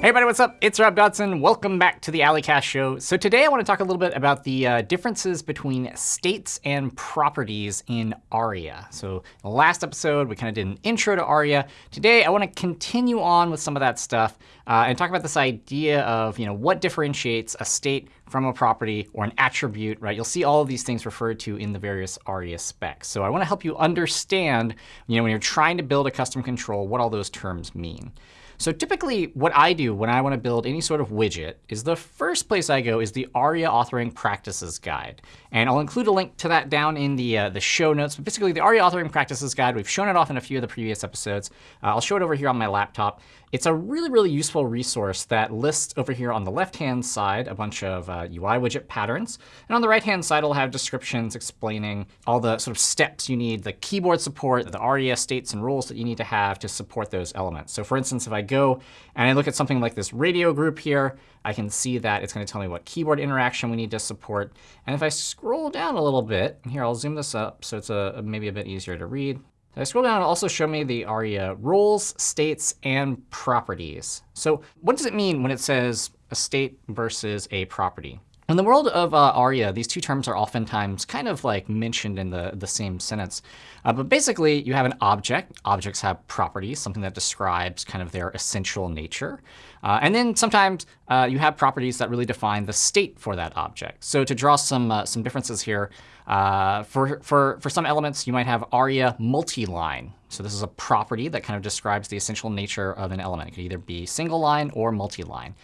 Hey everybody, what's up? It's Rob Dodson. Welcome back to the A11ycast show. So today I want to talk a little bit about the uh, differences between states and properties in ARIA. So last episode we kind of did an intro to ARIA. Today I want to continue on with some of that stuff uh, and talk about this idea of you know what differentiates a state from a property or an attribute, right? You'll see all of these things referred to in the various ARIA specs. So I want to help you understand, you know, when you're trying to build a custom control, what all those terms mean. So typically what I do when I want to build any sort of widget is the first place I go is the ARIA Authoring Practices Guide. And I'll include a link to that down in the, uh, the show notes. But basically, the ARIA Authoring Practices Guide, we've shown it off in a few of the previous episodes. Uh, I'll show it over here on my laptop. It's a really, really useful resource that lists over here on the left-hand side a bunch of uh, UI widget patterns. And on the right-hand side, it'll have descriptions explaining all the sort of steps you need, the keyboard support, the ARIA states and roles that you need to have to support those elements. So for instance, if I go and I look at something like this radio group here, I can see that it's going to tell me what keyboard interaction we need to support. And if I scroll down a little bit, here, I'll zoom this up so it's a, maybe a bit easier to read. If I scroll down, it'll also show me the ARIA roles, states, and properties. So what does it mean when it says a state versus a property? In the world of uh, ARIA, these two terms are oftentimes kind of like mentioned in the, the same sentence. Uh, but basically, you have an object. Objects have properties, something that describes kind of their essential nature. Uh, and then sometimes uh, you have properties that really define the state for that object. So to draw some, uh, some differences here, uh, for, for, for some elements, you might have ARIA multi-line. So this is a property that kind of describes the essential nature of an element. It could either be single line or multi-line.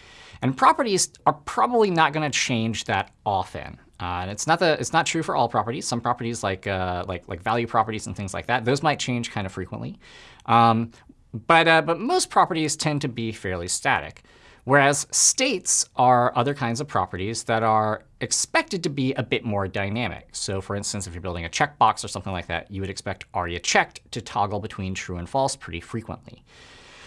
And properties are probably not going to change that often. Uh, and it's not the it's not true for all properties. Some properties like uh, like like value properties and things like that, those might change kind of frequently. Um, but uh, but most properties tend to be fairly static. Whereas states are other kinds of properties that are expected to be a bit more dynamic. So for instance, if you're building a checkbox or something like that, you would expect aria checked to toggle between true and false pretty frequently.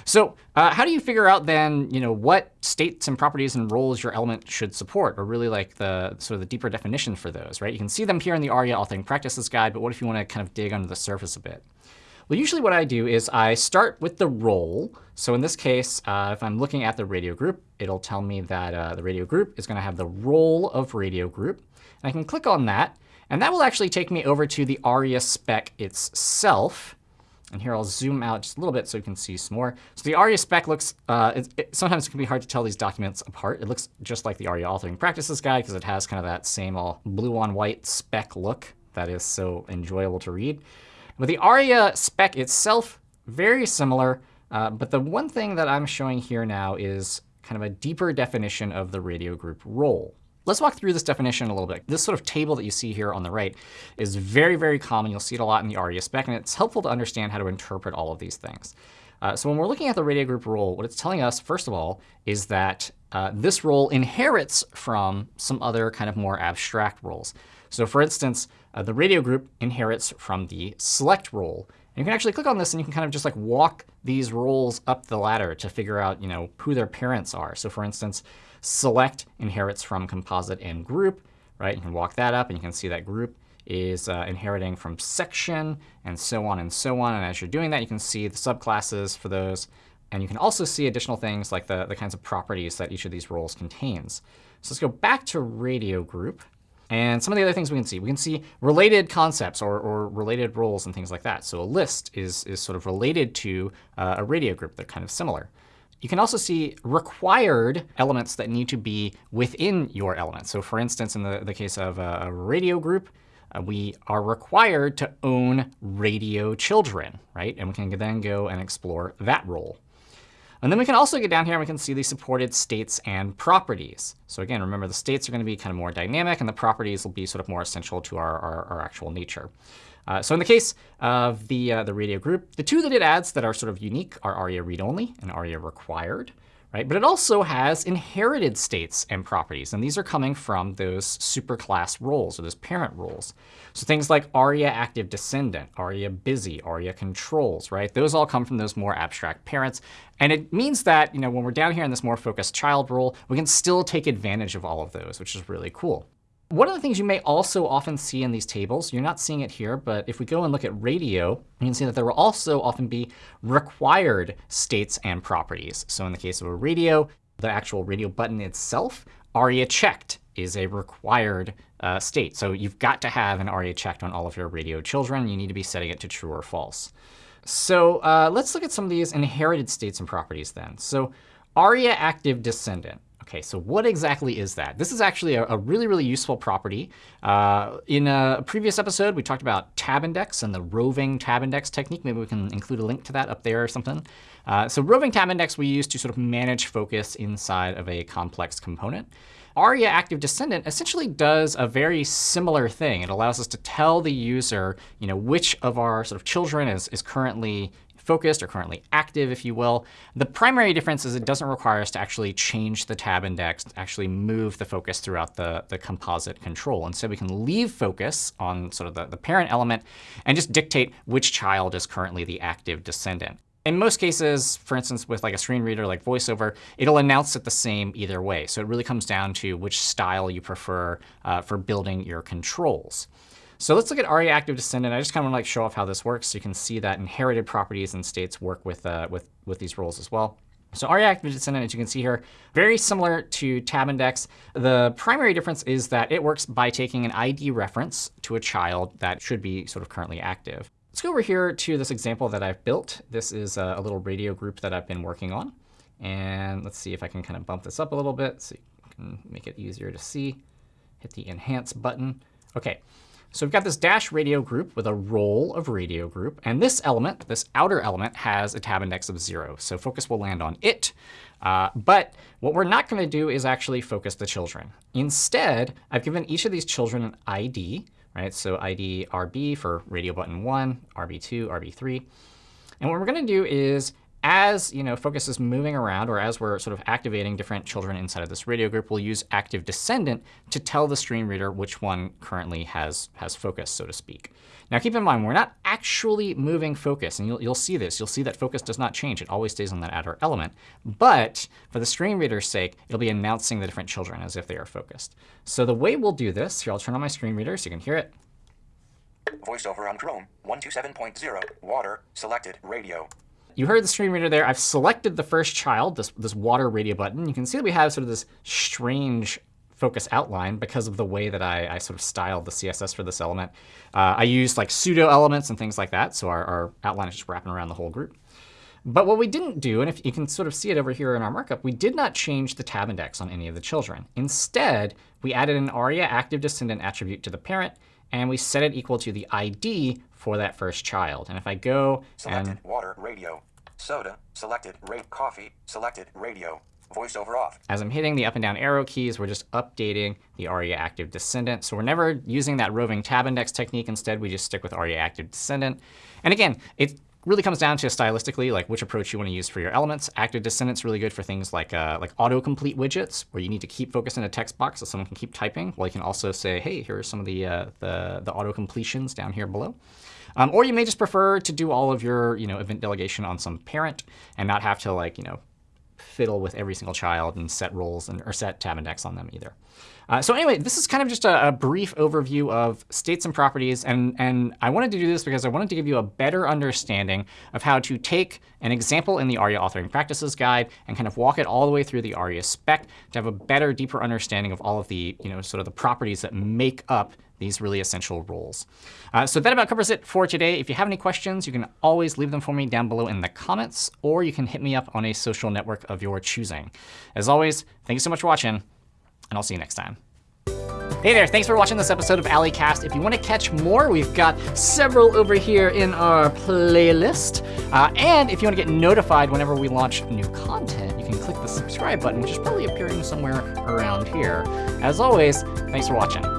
So uh, how do you figure out then, you know, what states and properties and roles your element should support, or really like the sort of the deeper definition for those, right? You can see them here in the ARIA authoring practices guide, but what if you want to kind of dig under the surface a bit? Well, usually what I do is I start with the role. So in this case, uh, if I'm looking at the radio group, it'll tell me that uh, the radio group is going to have the role of radio group. And I can click on that. And that will actually take me over to the ARIA spec itself. And here I'll zoom out just a little bit so you can see some more. So the ARIA spec looks, uh, it, it, sometimes it can be hard to tell these documents apart. It looks just like the ARIA authoring practices guide because it has kind of that same all blue on white spec look that is so enjoyable to read. With the ARIA spec itself, very similar. Uh, but the one thing that I'm showing here now is kind of a deeper definition of the radio group role. Let's walk through this definition a little bit. This sort of table that you see here on the right is very, very common. You'll see it a lot in the ARIA spec, and it's helpful to understand how to interpret all of these things. Uh, so when we're looking at the radio group role, what it's telling us, first of all, is that uh, this role inherits from some other kind of more abstract roles. So for instance, uh, the radio group inherits from the select role. And you can actually click on this and you can kind of just like walk these roles up the ladder to figure out, you know, who their parents are. So for instance, select inherits from composite and group, right? You can walk that up and you can see that group is uh, inheriting from section and so on and so on. And as you're doing that, you can see the subclasses for those. And you can also see additional things like the, the kinds of properties that each of these roles contains. So let's go back to radio group. And some of the other things we can see, we can see related concepts or, or related roles and things like that. So a list is, is sort of related to uh, a radio group. They're kind of similar. You can also see required elements that need to be within your element. So for instance, in the, the case of a, a radio group, uh, we are required to own radio children, right? And we can then go and explore that role. And then we can also get down here and we can see the supported states and properties. So again, remember the states are going to be kind of more dynamic, and the properties will be sort of more essential to our, our, our actual nature. Uh, so in the case of the, uh, the radio group, the two that it adds that are sort of unique are ARIA read-only and ARIA required right? But it also has inherited states and properties. And these are coming from those superclass roles or those parent roles. So things like aria active descendant, aria busy, aria controls, right? Those all come from those more abstract parents. And it means that you know, when we're down here in this more focused child role, we can still take advantage of all of those, which is really cool. One of the things you may also often see in these tables, you're not seeing it here, but if we go and look at radio, you can see that there will also often be required states and properties. So in the case of a radio, the actual radio button itself, ARIA checked is a required uh, state. So you've got to have an ARIA checked on all of your radio children. You need to be setting it to true or false. So uh, let's look at some of these inherited states and properties then. So ARIA active descendant. OK, so what exactly is that? This is actually a, a really, really useful property. Uh, in a previous episode, we talked about tab index and the roving tab index technique. Maybe we can include a link to that up there or something. Uh, so roving tab index we use to sort of manage focus inside of a complex component. ARIA active descendant essentially does a very similar thing. It allows us to tell the user you know, which of our sort of children is, is currently focused or currently active, if you will. The primary difference is it doesn't require us to actually change the tab index, actually move the focus throughout the, the composite control. Instead, so we can leave focus on sort of the, the parent element and just dictate which child is currently the active descendant. In most cases, for instance, with like a screen reader like VoiceOver, it'll announce it the same either way. So it really comes down to which style you prefer uh, for building your controls. So let's look at ARIA active descendant. I just kind of want to like show off how this works so you can see that inherited properties and states work with, uh, with, with these roles as well. So ARIA active descendant, as you can see here, very similar to tab index. The primary difference is that it works by taking an ID reference to a child that should be sort of currently active. Let's go over here to this example that I've built. This is a, a little radio group that I've been working on. And let's see if I can kind of bump this up a little bit so you can make it easier to see. Hit the Enhance button. OK, so we've got this dash radio group with a role of radio group. And this element, this outer element, has a tab index of 0. So focus will land on it. Uh, but what we're not going to do is actually focus the children. Instead, I've given each of these children an ID. Right? So ID RB for radio button 1, RB2, RB3. And what we're going to do is as you know, focus is moving around, or as we're sort of activating different children inside of this radio group, we'll use active descendant to tell the screen reader which one currently has, has focus, so to speak. Now keep in mind, we're not actually moving focus. And you'll, you'll see this. You'll see that focus does not change. It always stays on that outer element. But for the screen reader's sake, it'll be announcing the different children as if they are focused. So the way we'll do this, here I'll turn on my screen reader so you can hear it. VoiceOver on Chrome, 127.0, water, selected, radio. You heard the screen reader there. I've selected the first child, this, this water radio button. You can see that we have sort of this strange focus outline because of the way that I, I sort of styled the CSS for this element. Uh, I used like pseudo elements and things like that, so our, our outline is just wrapping around the whole group. But what we didn't do, and if you can sort of see it over here in our markup, we did not change the tab index on any of the children. Instead, we added an ARIA active descendant attribute to the parent, and we set it equal to the ID for that first child. And if I go Selected and water, radio, soda, selected, rate coffee, selected, radio, voiceover off. As I'm hitting the up and down arrow keys, we're just updating the ARIA active descendant. So we're never using that roving tab index technique. Instead, we just stick with ARIA active descendant. And again, it really comes down to stylistically, like which approach you want to use for your elements. Active descendant's really good for things like uh, like autocomplete widgets, where you need to keep focus in a text box so someone can keep typing. Well, you can also say, hey, here are some of the uh, the, the auto completions down here below. Um, or you may just prefer to do all of your you know, event delegation on some parent and not have to like, you know, fiddle with every single child and set roles and, or set tab index on them either. Uh, so anyway, this is kind of just a, a, brief overview of states and properties. And, and I wanted to do this because I wanted to give you a better understanding of how to take an example in the ARIA authoring practices guide and kind of walk it all the way through the ARIA spec to have a better, deeper understanding of all of the, you know, sort of the properties that make up these really essential roles. Uh, so that about covers it for today. If you have any questions, you can always leave them for me down below in the comments, or you can hit me up on a social network of your choosing. As always, thank you so much for watching, and I'll see you next time. Hey there, thanks for watching this episode of A11ycast. If you want to catch more, we've got several over here in our playlist. Uh, and if you want to get notified whenever we launch new content, you can click the subscribe button, which is probably appearing somewhere around here. As always, thanks for watching.